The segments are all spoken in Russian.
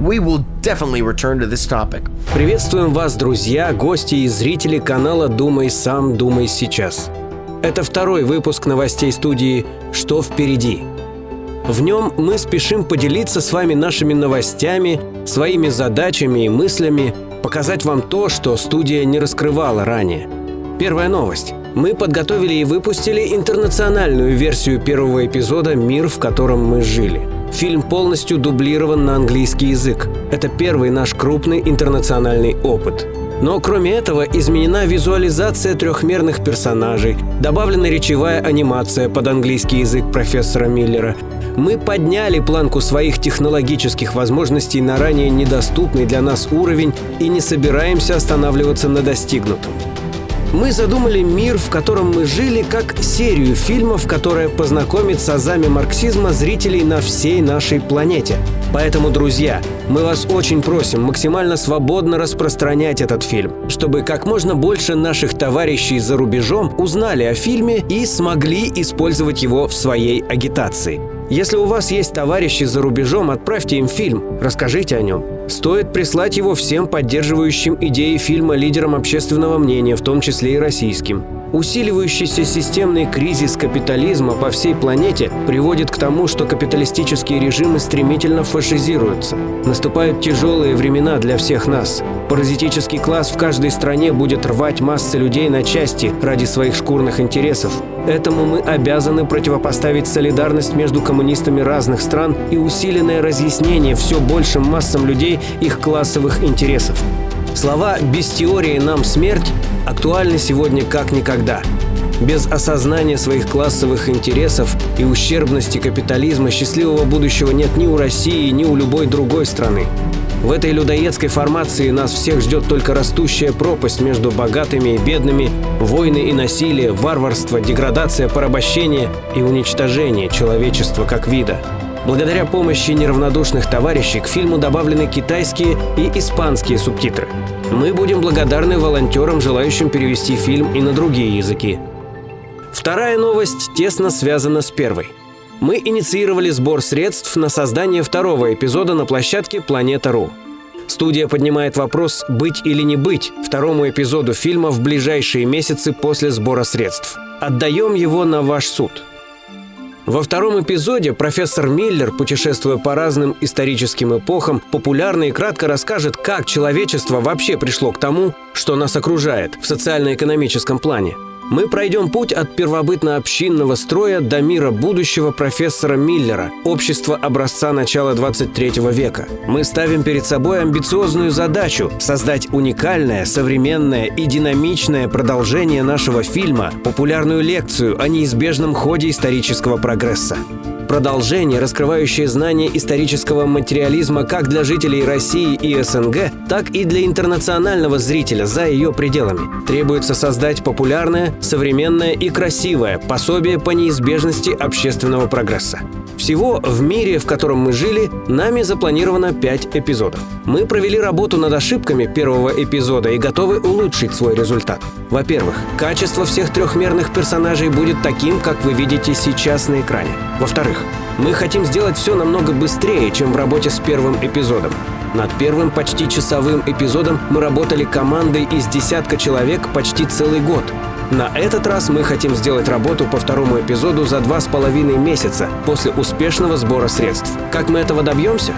we will definitely return to this topic. Приветствуем вас, друзья, гости и зрители канала «Думай сам, думай сейчас». Это второй выпуск новостей студии «Что впереди?». В нем мы спешим поделиться с вами нашими новостями, своими задачами и мыслями, показать вам то, что студия не раскрывала ранее. Первая новость. Мы подготовили и выпустили интернациональную версию первого эпизода «Мир, в котором мы жили». Фильм полностью дублирован на английский язык. Это первый наш крупный интернациональный опыт. Но кроме этого изменена визуализация трехмерных персонажей, добавлена речевая анимация под английский язык профессора Миллера. Мы подняли планку своих технологических возможностей на ранее недоступный для нас уровень и не собираемся останавливаться на достигнутом. Мы задумали мир, в котором мы жили, как серию фильмов, которая познакомит с азами марксизма зрителей на всей нашей планете. Поэтому, друзья, мы вас очень просим максимально свободно распространять этот фильм, чтобы как можно больше наших товарищей за рубежом узнали о фильме и смогли использовать его в своей агитации. Если у вас есть товарищи за рубежом, отправьте им фильм, расскажите о нем. Стоит прислать его всем поддерживающим идеи фильма лидерам общественного мнения, в том числе и российским. Усиливающийся системный кризис капитализма по всей планете приводит к тому, что капиталистические режимы стремительно фашизируются. Наступают тяжелые времена для всех нас. Паразитический класс в каждой стране будет рвать массы людей на части ради своих шкурных интересов. Этому мы обязаны противопоставить солидарность между коммунистами разных стран и усиленное разъяснение все большим массам людей их классовых интересов. Слова «без теории нам смерть» актуальны сегодня как никогда. Без осознания своих классовых интересов и ущербности капитализма счастливого будущего нет ни у России, ни у любой другой страны. В этой людоедской формации нас всех ждет только растущая пропасть между богатыми и бедными, войны и насилие, варварство, деградация, порабощение и уничтожение человечества как вида. Благодаря помощи неравнодушных товарищей к фильму добавлены китайские и испанские субтитры. Мы будем благодарны волонтерам, желающим перевести фильм и на другие языки. Вторая новость тесно связана с первой. Мы инициировали сбор средств на создание второго эпизода на площадке «Планета.ру». Студия поднимает вопрос «быть или не быть» второму эпизоду фильма в ближайшие месяцы после сбора средств. Отдаем его на ваш суд – во втором эпизоде профессор Миллер, путешествуя по разным историческим эпохам, популярно и кратко расскажет, как человечество вообще пришло к тому, что нас окружает в социально-экономическом плане – мы пройдем путь от первобытно-общинного строя до мира будущего профессора Миллера, общества образца начала 23 века. Мы ставим перед собой амбициозную задачу – создать уникальное, современное и динамичное продолжение нашего фильма, популярную лекцию о неизбежном ходе исторического прогресса. Продолжение, раскрывающее знания исторического материализма как для жителей России и СНГ, так и для интернационального зрителя за ее пределами. Требуется создать популярное, современное и красивое пособие по неизбежности общественного прогресса. Всего в мире, в котором мы жили, нами запланировано 5 эпизодов. Мы провели работу над ошибками первого эпизода и готовы улучшить свой результат. Во-первых, качество всех трехмерных персонажей будет таким, как вы видите сейчас на экране. Во-вторых, мы хотим сделать все намного быстрее, чем в работе с первым эпизодом. Над первым почти часовым эпизодом мы работали командой из десятка человек почти целый год. На этот раз мы хотим сделать работу по второму эпизоду за два с половиной месяца после успешного сбора средств. Как мы этого добьемся?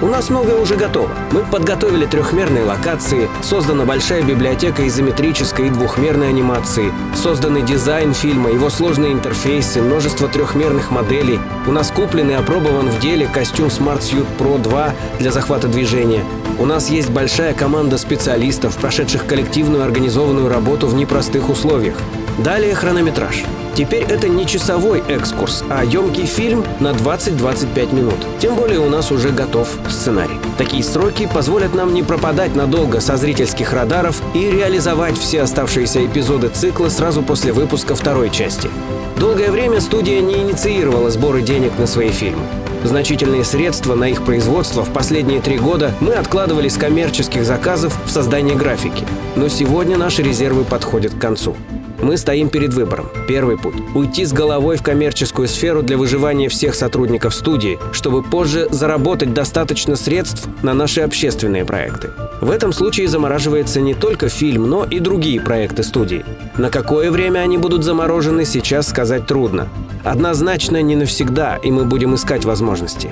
У нас многое уже готово. Мы подготовили трехмерные локации, создана большая библиотека изометрической и двухмерной анимации, созданный дизайн фильма, его сложные интерфейсы, множество трехмерных моделей. У нас куплен и опробован в деле костюм Smart Suit Pro 2 для захвата движения. У нас есть большая команда специалистов, прошедших коллективную организованную работу в непростых условиях. Далее хронометраж. Теперь это не часовой экскурс, а емкий фильм на 20-25 минут. Тем более у нас уже готов сценарий. Такие сроки позволят нам не пропадать надолго со зрительских радаров и реализовать все оставшиеся эпизоды цикла сразу после выпуска второй части. Долгое время студия не инициировала сборы денег на свои фильмы. Значительные средства на их производство в последние три года мы откладывали с коммерческих заказов в создание графики. Но сегодня наши резервы подходят к концу. Мы стоим перед выбором. Первый путь – уйти с головой в коммерческую сферу для выживания всех сотрудников студии, чтобы позже заработать достаточно средств на наши общественные проекты. В этом случае замораживается не только фильм, но и другие проекты студии. На какое время они будут заморожены, сейчас сказать трудно. Однозначно не навсегда, и мы будем искать возможности.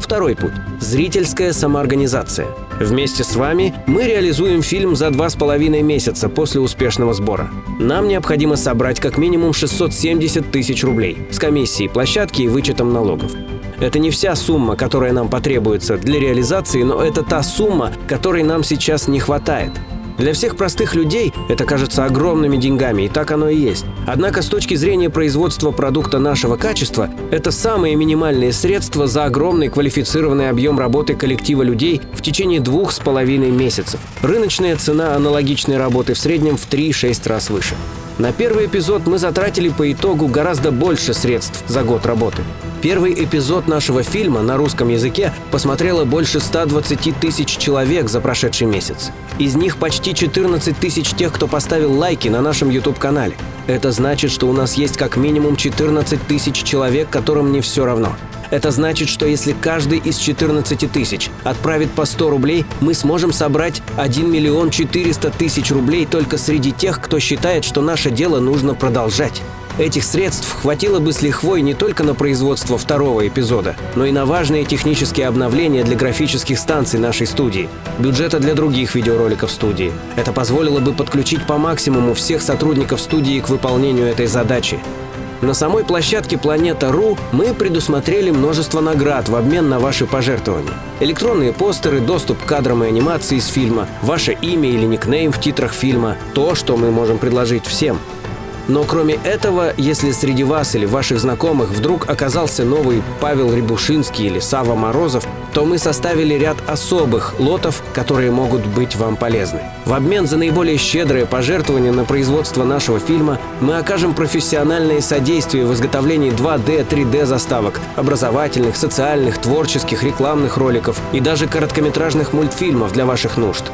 Второй путь – зрительская самоорганизация. Вместе с вами мы реализуем фильм за два с половиной месяца после успешного сбора. Нам необходимо собрать как минимум 670 тысяч рублей с комиссией площадки и вычетом налогов. Это не вся сумма, которая нам потребуется для реализации, но это та сумма, которой нам сейчас не хватает – для всех простых людей это кажется огромными деньгами, и так оно и есть. Однако с точки зрения производства продукта нашего качества, это самые минимальные средства за огромный квалифицированный объем работы коллектива людей в течение двух с половиной месяцев. Рыночная цена аналогичной работы в среднем в 3-6 раз выше. На первый эпизод мы затратили по итогу гораздо больше средств за год работы. Первый эпизод нашего фильма на русском языке посмотрело больше 120 тысяч человек за прошедший месяц. Из них почти 14 тысяч тех, кто поставил лайки на нашем YouTube-канале. Это значит, что у нас есть как минимум 14 тысяч человек, которым не все равно. Это значит, что если каждый из 14 тысяч отправит по 100 рублей, мы сможем собрать 1 миллион 400 тысяч рублей только среди тех, кто считает, что наше дело нужно продолжать. Этих средств хватило бы с лихвой не только на производство второго эпизода, но и на важные технические обновления для графических станций нашей студии, бюджета для других видеороликов студии. Это позволило бы подключить по максимуму всех сотрудников студии к выполнению этой задачи. На самой площадке Планета.ру мы предусмотрели множество наград в обмен на ваши пожертвования. Электронные постеры, доступ к кадрам и анимации из фильма, ваше имя или никнейм в титрах фильма – то, что мы можем предложить всем – но кроме этого, если среди вас или ваших знакомых вдруг оказался новый Павел Рябушинский или Сава Морозов, то мы составили ряд особых лотов, которые могут быть вам полезны. В обмен за наиболее щедрое пожертвование на производство нашего фильма мы окажем профессиональное содействие в изготовлении 2D, 3D заставок, образовательных, социальных, творческих, рекламных роликов и даже короткометражных мультфильмов для ваших нужд.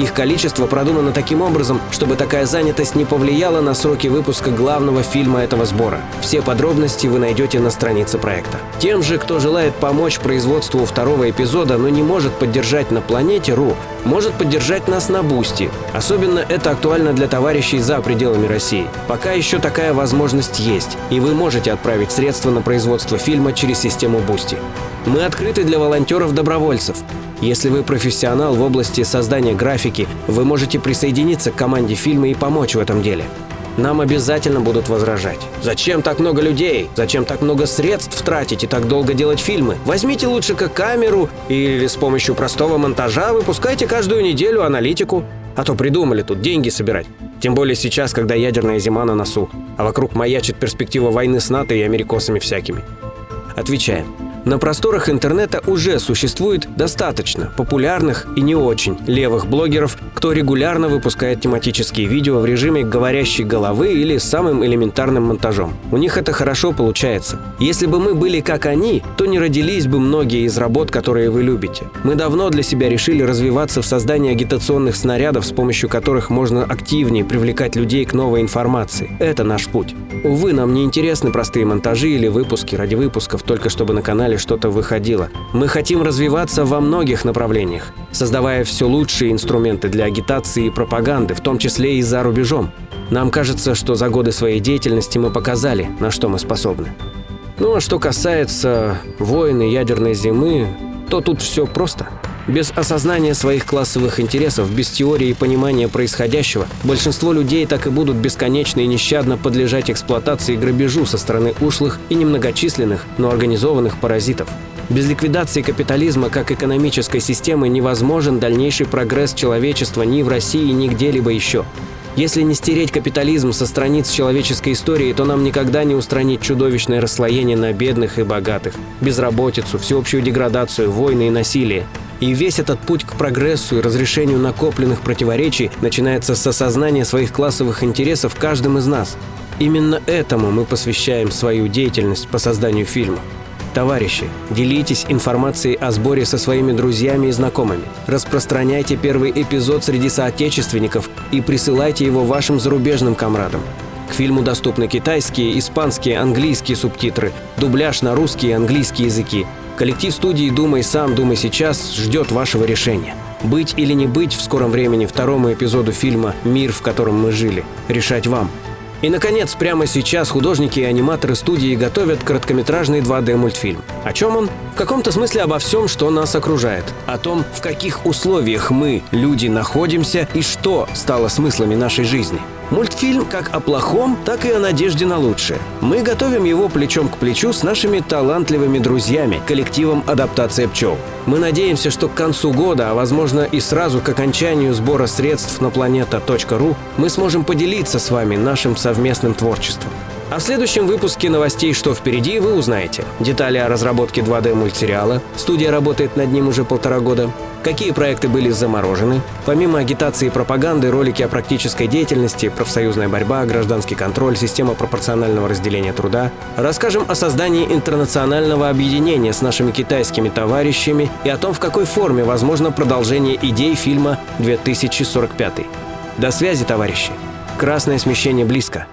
Их количество продумано таким образом, чтобы такая занятость не повлияла на сроки выпуска главного фильма этого сбора. Все подробности вы найдете на странице проекта. Тем же, кто желает помочь производству второго эпизода, но не может поддержать на планете.ру, может поддержать нас на Boosty. Особенно это актуально для товарищей за пределами России. Пока еще такая возможность есть, и вы можете отправить средства на производство фильма через систему Boosty. Мы открыты для волонтеров-добровольцев. Если вы профессионал в области создания графики, вы можете присоединиться к команде фильма и помочь в этом деле. Нам обязательно будут возражать. Зачем так много людей? Зачем так много средств тратить и так долго делать фильмы? Возьмите лучше как камеру или с помощью простого монтажа выпускайте каждую неделю аналитику. А то придумали тут деньги собирать. Тем более сейчас, когда ядерная зима на носу, а вокруг маячит перспектива войны с НАТО и америкосами всякими. Отвечаем. На просторах интернета уже существует достаточно популярных и не очень левых блогеров, кто регулярно выпускает тематические видео в режиме говорящей головы или самым элементарным монтажом. У них это хорошо получается. Если бы мы были как они, то не родились бы многие из работ, которые вы любите. Мы давно для себя решили развиваться в создании агитационных снарядов, с помощью которых можно активнее привлекать людей к новой информации. Это наш путь. Увы, нам не интересны простые монтажи или выпуски ради выпусков, только чтобы на канале что-то выходило. Мы хотим развиваться во многих направлениях, создавая все лучшие инструменты для агитации и пропаганды, в том числе и за рубежом. Нам кажется, что за годы своей деятельности мы показали, на что мы способны. Ну а что касается войны ядерной зимы, то тут все просто – без осознания своих классовых интересов, без теории и понимания происходящего, большинство людей так и будут бесконечно и нещадно подлежать эксплуатации и грабежу со стороны ушлых и немногочисленных, но организованных паразитов. Без ликвидации капитализма как экономической системы невозможен дальнейший прогресс человечества ни в России, ни где-либо еще. Если не стереть капитализм со страниц человеческой истории, то нам никогда не устранить чудовищное расслоение на бедных и богатых, безработицу, всеобщую деградацию, войны и насилие. И весь этот путь к прогрессу и разрешению накопленных противоречий начинается с осознания своих классовых интересов каждым из нас. Именно этому мы посвящаем свою деятельность по созданию фильма. Товарищи, делитесь информацией о сборе со своими друзьями и знакомыми. Распространяйте первый эпизод среди соотечественников и присылайте его вашим зарубежным комрадам. К фильму доступны китайские, испанские, английские субтитры, дубляж на русский и английский языки. Коллектив студии «Думай сам, думай сейчас» ждет вашего решения. Быть или не быть в скором времени второму эпизоду фильма «Мир, в котором мы жили». Решать вам. И, наконец, прямо сейчас художники и аниматоры студии готовят короткометражный 2D-мультфильм. О чем он? В каком-то смысле обо всем, что нас окружает. О том, в каких условиях мы, люди, находимся и что стало смыслами нашей жизни. Мультфильм как о плохом, так и о надежде на лучшее. Мы готовим его плечом к плечу с нашими талантливыми друзьями, коллективом «Адаптация пчел». Мы надеемся, что к концу года, а возможно и сразу к окончанию сбора средств на планета.ру, мы сможем поделиться с вами нашим совместным творчеством. А в следующем выпуске новостей «Что впереди» вы узнаете. Детали о разработке 2D-мультсериала, студия работает над ним уже полтора года, какие проекты были заморожены, помимо агитации и пропаганды, ролики о практической деятельности, профсоюзная борьба, гражданский контроль, система пропорционального разделения труда. Расскажем о создании интернационального объединения с нашими китайскими товарищами и о том, в какой форме возможно продолжение идей фильма «2045». До связи, товарищи! Красное смещение близко.